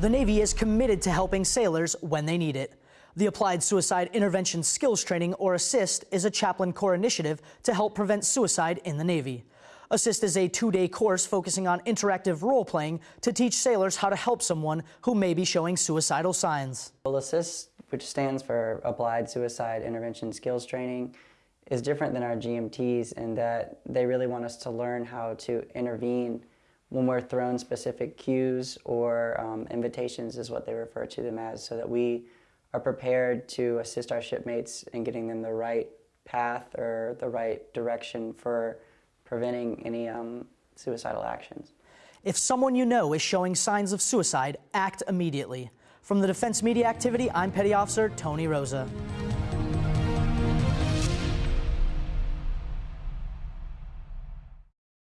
The Navy is committed to helping sailors when they need it. The Applied Suicide Intervention Skills Training, or ASIST, is a chaplain corps initiative to help prevent suicide in the Navy. ASIST is a two-day course focusing on interactive role-playing to teach sailors how to help someone who may be showing suicidal signs. Well, ASIST, which stands for Applied Suicide Intervention Skills Training, is different than our GMTs in that they really want us to learn how to intervene when we're thrown specific cues or um, invitations is what they refer to them as so that we are prepared to assist our shipmates in getting them the right path or the right direction for preventing any um, suicidal actions. If someone you know is showing signs of suicide, act immediately. From the Defense Media Activity, I'm Petty Officer Tony Rosa.